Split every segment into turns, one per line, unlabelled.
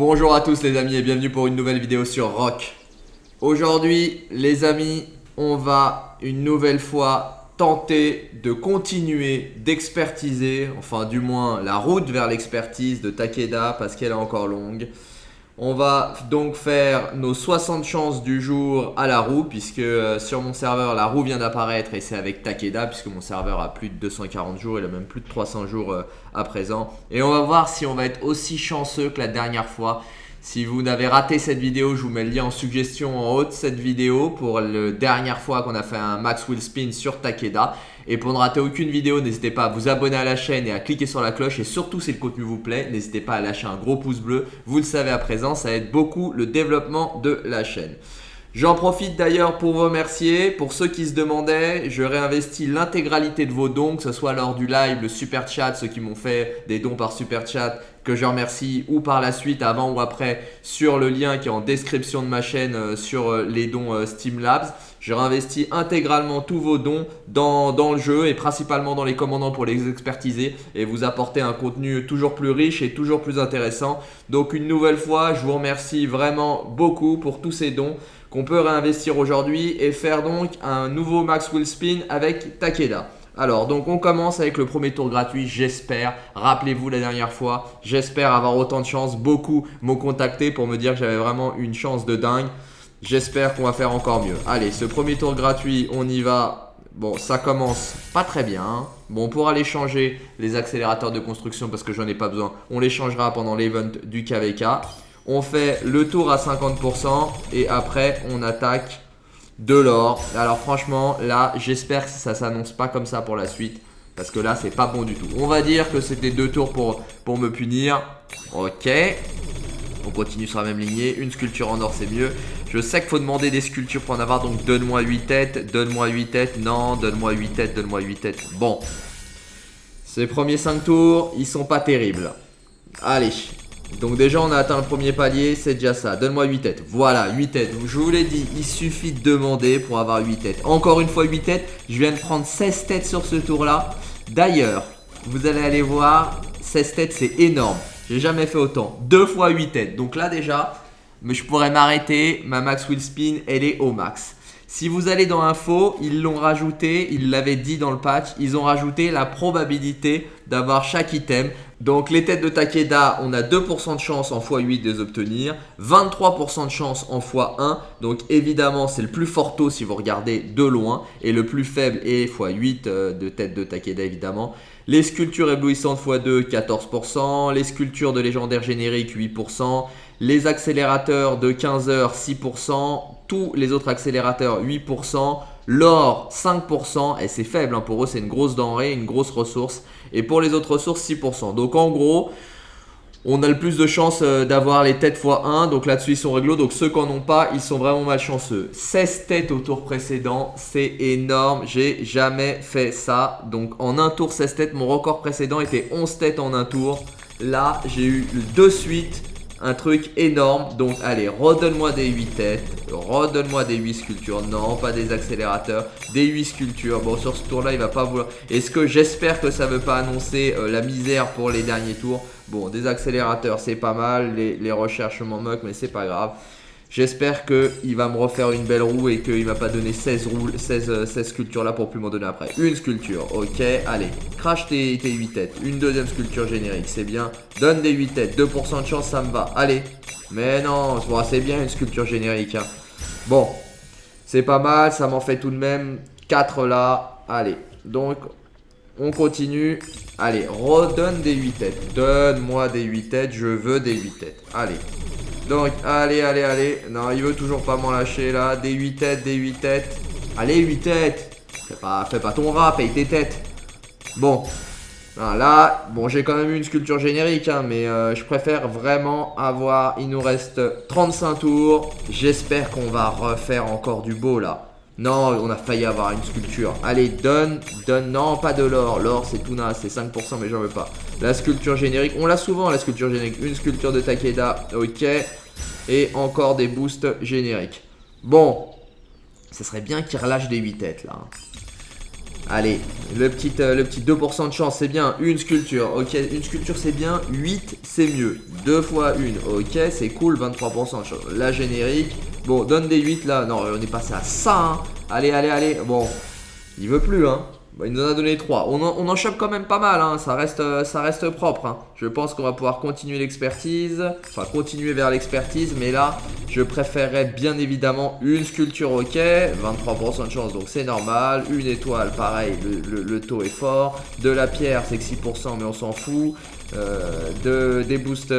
Bonjour à tous les amis et bienvenue pour une nouvelle vidéo sur Rock. Aujourd'hui les amis, on va une nouvelle fois tenter de continuer d'expertiser, enfin du moins la route vers l'expertise de Takeda parce qu'elle est encore longue. On va donc faire nos 60 chances du jour à la roue puisque euh, sur mon serveur la roue vient d'apparaître et c'est avec Takeda puisque mon serveur a plus de 240 jours, il a même plus de 300 jours euh, à présent. Et on va voir si on va être aussi chanceux que la dernière fois. Si vous n'avez raté cette vidéo, je vous mets le lien en suggestion en haut de cette vidéo pour la dernière fois qu'on a fait un Max Will Spin sur Takeda. Et pour ne rater aucune vidéo, n'hésitez pas à vous abonner à la chaîne et à cliquer sur la cloche. Et surtout, si le contenu vous plaît, n'hésitez pas à lâcher un gros pouce bleu. Vous le savez à présent, ça aide beaucoup le développement de la chaîne. J'en profite d'ailleurs pour vous remercier. Pour ceux qui se demandaient, je réinvestis l'intégralité de vos dons, que ce soit lors du live, le super chat, ceux qui m'ont fait des dons par super chat, que je remercie, ou par la suite, avant ou après, sur le lien qui est en description de ma chaîne euh, sur euh, les dons euh, Steam Labs. Je réinvestis intégralement tous vos dons dans, dans, le jeu et principalement dans les commandants pour les expertiser et vous apporter un contenu toujours plus riche et toujours plus intéressant. Donc une nouvelle fois, je vous remercie vraiment beaucoup pour tous ces dons qu'on peut réinvestir aujourd'hui et faire donc un nouveau Max Will Spin avec Takeda. Alors, donc on commence avec le premier tour gratuit, j'espère. Rappelez-vous la dernière fois, j'espère avoir autant de chance. Beaucoup m'ont contacté pour me dire que j'avais vraiment une chance de dingue. J'espère qu'on va faire encore mieux. Allez, ce premier tour gratuit, on y va. Bon, ça commence pas très bien. Hein. Bon, on pourra aller changer les accélérateurs de construction parce que j'en ai pas besoin. On les changera pendant l'event du KVK. On fait le tour à 50% et après on attaque de l'or. Alors franchement, là, j'espère que ça s'annonce pas comme ça pour la suite. Parce que là, c'est pas bon du tout. On va dire que c'était deux tours pour, pour me punir. Ok. On continue sur la même lignée. Une sculpture en or, c'est mieux. Je sais qu'il faut demander des sculptures pour en avoir. Donc, donne-moi 8 têtes. Donne-moi 8 têtes. Non, donne-moi 8 têtes. Donne-moi 8 têtes. Bon. Ces premiers 5 tours, ils sont pas terribles. Allez, donc déjà on a atteint le premier palier, c'est déjà ça. Donne-moi 8 têtes. Voilà, 8 têtes. je vous l'ai dit, il suffit de demander pour avoir 8 têtes. Encore une fois 8 têtes. Je viens de prendre 16 têtes sur ce tour-là. D'ailleurs, vous allez aller voir, 16 têtes c'est énorme. J'ai jamais fait autant. 2 fois 8 têtes. Donc là déjà, mais je pourrais m'arrêter. Ma max will spin, elle est au max. Si vous allez dans Info, ils l'ont rajouté, ils l'avaient dit dans le patch, ils ont rajouté la probabilité d'avoir chaque item. Donc les têtes de Takeda, on a 2% de chance en x8 de les obtenir, 23% de chance en x1. Donc évidemment, c'est le plus fort taux si vous regardez de loin. Et le plus faible est x8 euh, de tête de Takeda évidemment. Les sculptures éblouissantes x2, 14%. Les sculptures de légendaire générique, 8%. Les accélérateurs de 15 heures, 6% tous les autres accélérateurs 8%, l'or 5%, et c'est faible hein, pour eux, c'est une grosse denrée, une grosse ressource, et pour les autres ressources 6%. Donc en gros, on a le plus de chances euh, d'avoir les têtes x1, donc là-dessus ils sont réglo, donc ceux qui n'en ont pas, ils sont vraiment malchanceux. 16 têtes au tour précédent, c'est énorme, j'ai jamais fait ça. Donc en un tour 16 têtes, mon record précédent était 11 têtes en un tour. Là, j'ai eu deux suites un truc énorme. Donc allez, redonne-moi des 8 têtes, redonne-moi des 8 sculptures. Non, pas des accélérateurs, des 8 sculptures. Bon, sur ce tour-là, il va pas vouloir... Est-ce que j'espère que ça veut pas annoncer euh, la misère pour les derniers tours? Bon, des accélérateurs, c'est pas mal. Les, les recherches m'en moquent, mais c'est pas grave. J'espère qu'il va me refaire une belle roue et qu'il va pas donner 16, roues, 16, 16 sculptures là pour plus m'en donner après. Une sculpture, ok, allez. Crash tes, tes 8 têtes. Une deuxième sculpture générique, c'est bien. Donne des 8 têtes, 2% de chance, ça me va. Allez. Mais non, c'est bien une sculpture générique. Hein. Bon, c'est pas mal, ça m'en fait tout de même 4 là. Allez, donc on continue. Allez, redonne des 8 têtes. Donne-moi des 8 têtes, je veux des 8 têtes. Allez. Donc, allez, allez, allez. Non, il veut toujours pas m'en lâcher là. Des 8 têtes, des 8 têtes. Allez, 8 têtes. Fais pas, ton rat, paye tes têtes. Bon. là, bon, j'ai quand même eu une sculpture générique, hein, mais euh, je préfère vraiment avoir... Il nous reste 35 tours. J'espère qu'on va refaire encore du beau, là. Non, on a failli avoir une sculpture. Allez, donne, donne. Non, pas de l'or. L'or, c'est tout naze. C'est 5%, mais j'en veux pas. La sculpture générique. On l'a souvent, la sculpture générique. Une sculpture de Takeda. Ok. Et encore des boosts génériques. Bon. Ça serait bien qu'il relâche des 8 têtes là. Allez, le petit, euh, le petit 2% de chance, c'est bien. Une sculpture, ok. Une sculpture, c'est bien. 8, c'est mieux. 2 fois 1, ok. C'est cool, 23% de chance. La générique. Bon, donne des 8 là. Non, on est passé à ça. Hein. Allez, allez, allez. Bon, il veut plus, hein. Bah, il nous en a donné 3. On en, chope quand même pas mal, hein. ça, reste, ça reste propre. Hein. Je pense qu'on va pouvoir continuer l'expertise, enfin continuer vers l'expertise, mais là, je préférerais bien évidemment une sculpture ok, 23% de chance, donc c'est normal. Une étoile, pareil, le, taux est fort. De la pierre, c'est que 6%, mais on s'en fout. Euh, de, des boosts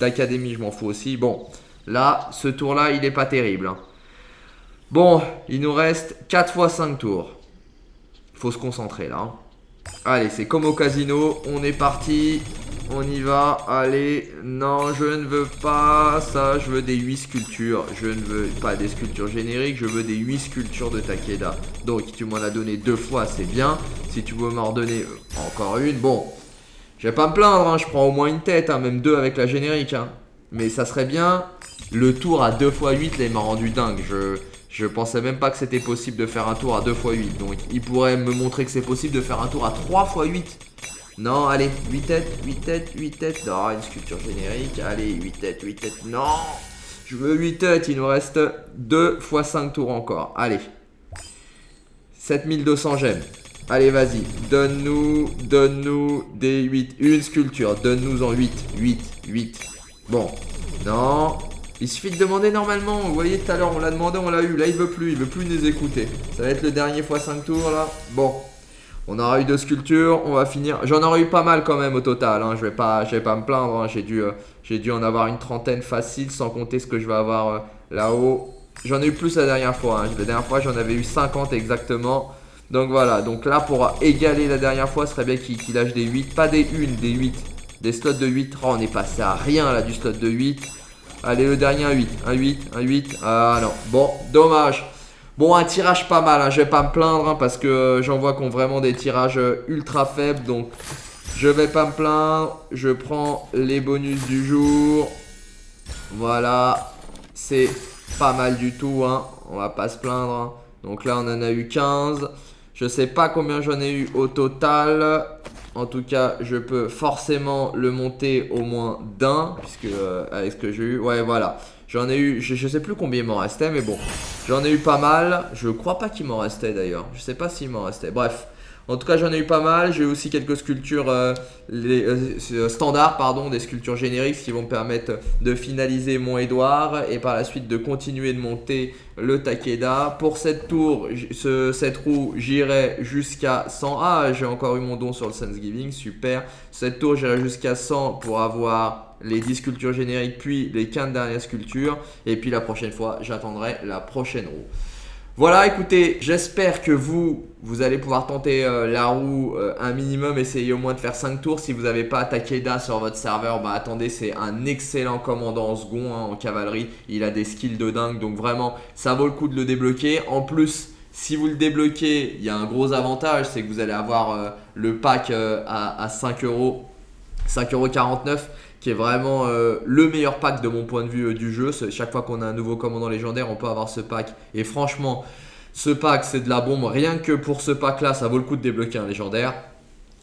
d'académie, je m'en fous aussi. Bon, là, ce tour-là, il n'est pas terrible. Hein. Bon, il nous reste 4 fois 5 tours faut se concentrer là. Hein. Allez, c'est comme au casino. On est parti. On y va. Allez. Non, je ne veux pas ça. Je veux des 8 sculptures. Je ne veux pas des sculptures génériques. Je veux des 8 sculptures de Takeda. Donc, tu m'en as donné deux fois, c'est bien. Si tu veux m'en redonner euh, encore une, bon. Je vais pas me plaindre. Hein. Je prends au moins une tête. Même deux avec la générique. Mais ça serait bien. Le tour à 2 x 8, là, il m'a rendu dingue. Je... Pensais même pas que c'était possible de faire un tour à 2 x 8. Donc il pourrait me montrer que c'est possible de faire un tour à 3 x 8. Non, allez, 8 têtes, 8 têtes, 8 têtes. Non, une sculpture générique. Allez, 8 têtes, 8 têtes. Non Je veux 8 têtes, il nous reste 2 x 5 tours encore. Allez. 7200 gemmes. Allez, vas-y. Donne-nous, donne-nous des 8. Une sculpture. Donne-nous en 8. 8, 8. Bon. Non. Il suffit de demander normalement. Vous voyez, tout à l'heure, on l'a demandé, on l'a eu. Là, il veut plus. Il veut plus nous écouter. Ça va être le dernier x5 tours, là. Bon. On aura eu deux sculptures. On va finir. J'en aurais eu pas mal quand même au total. Hein. Je vais pas, je vais pas me plaindre. Hein. J'ai dû, euh, dû en avoir une trentaine facile sans compter ce que je vais avoir euh, là-haut. J'en ai eu plus la dernière fois. Hein. La dernière fois, j'en avais eu 50 exactement. Donc voilà. Donc là, pour égaler la dernière fois, ce serait bien qu'il lâche des 8. Pas des 1, des 8. Des slots de 8. Oh, on est passé à rien là du slot de 8. Allez, le dernier, un 8. Un 8, un 8. Ah non. Bon, dommage. Bon, un tirage pas mal. Hein. Je vais pas me plaindre hein, parce que euh, j'en vois qu'on vraiment des tirages euh, ultra faibles. Donc, je vais pas me plaindre. Je prends les bonus du jour. Voilà. C'est pas mal du tout. Hein. On va pas se plaindre. Hein. Donc là, on en a eu 15. Je sais pas combien j'en ai eu au total. En tout cas, je peux forcément le monter au moins d'un, puisque euh, avec ce que j'ai eu, ouais voilà. J'en ai eu, je, sais plus combien il m'en restait, mais bon, j'en ai eu pas mal. Je crois pas qu'il m'en restait d'ailleurs. Je sais pas s'il m'en restait. Bref, en tout cas, j'en ai eu pas mal. J'ai aussi quelques sculptures euh, euh, euh, standards, pardon, des sculptures génériques qui vont me permettre de finaliser mon Edouard et par la suite de continuer de monter le Takeda. Pour cette tour, cette roue, j'irai jusqu'à 100. Ah, j'ai encore eu mon don sur le Thanksgiving, super. Cette tour, j'irai jusqu'à 100 pour avoir les 10 sculptures génériques puis les 15 dernières sculptures. Et puis la prochaine fois, j'attendrai la prochaine roue. Voilà, écoutez, j'espère que vous, vous allez pouvoir tenter euh, la roue euh, un minimum, essayer au moins de faire 5 tours. Si vous n'avez pas Takeda sur votre serveur, bah attendez, c'est un excellent commandant en second, hein, en cavalerie. Il a des skills de dingue, donc vraiment, ça vaut le coup de le débloquer. En plus, si vous le débloquez, il y a un gros avantage, c'est que vous allez avoir euh, le pack à, à 5 euros, 5,49€ qui est vraiment euh, le meilleur pack de mon point de vue euh, du jeu. Chaque fois qu'on a un nouveau commandant légendaire, on peut avoir ce pack. Et franchement, ce pack, c'est de la bombe. Rien que pour ce pack-là, ça vaut le coup de débloquer un légendaire.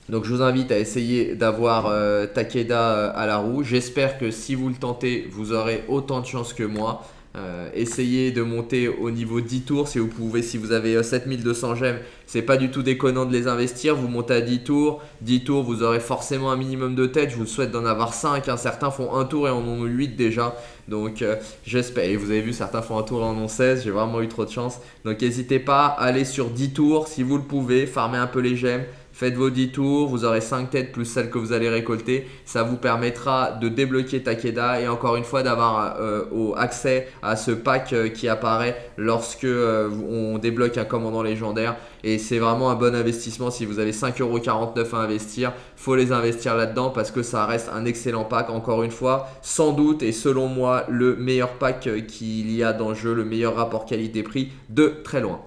Donc je vous invite à essayer d'avoir euh, Takeda à la roue. J'espère que si vous le tentez, vous aurez autant de chance que moi. Euh, essayez de monter au niveau 10 tours si vous pouvez, si vous avez 7200 euh, gemmes, c'est pas du tout déconnant de les investir. Vous montez à 10 tours, 10 tours, vous aurez forcément un minimum de tête. Je vous souhaite d'en avoir 5. Hein. Certains font un tour et en ont 8 déjà. Donc euh, j'espère. Et vous avez vu, certains font un tour et en ont 16. J'ai vraiment eu trop de chance. Donc n'hésitez pas à aller sur 10 tours si vous le pouvez, farmer un peu les gemmes. Faites vos 10 tours, vous aurez 5 têtes plus celles que vous allez récolter. Ça vous permettra de débloquer Takeda et encore une fois d'avoir euh, accès à ce pack euh, qui apparaît lorsque euh, on débloque un commandant légendaire. Et c'est vraiment un bon investissement si vous avez 5,49€ à investir. faut les investir là-dedans parce que ça reste un excellent pack. Encore une fois, sans doute et selon moi, le meilleur pack qu'il y a dans le jeu, le meilleur rapport qualité-prix de très loin.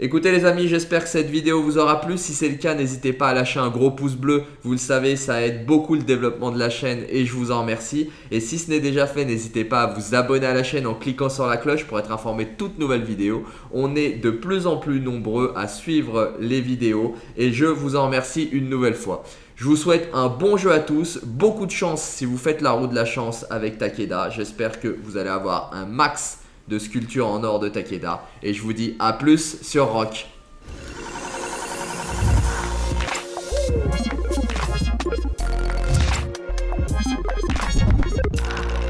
Écoutez les amis, j'espère que cette vidéo vous aura plu. Si c'est le cas, n'hésitez pas à lâcher un gros pouce bleu. Vous le savez, ça aide beaucoup le développement de la chaîne et je vous en remercie. Et si ce n'est déjà fait, n'hésitez pas à vous abonner à la chaîne en cliquant sur la cloche pour être informé de toutes nouvelles vidéos. On est de plus en plus nombreux à suivre les vidéos et je vous en remercie une nouvelle fois. Je vous souhaite un bon jeu à tous, beaucoup de chance si vous faites la roue de la chance avec Takeda. J'espère que vous allez avoir un max de sculpture en or de Takeda. Et je vous dis à plus sur Rock.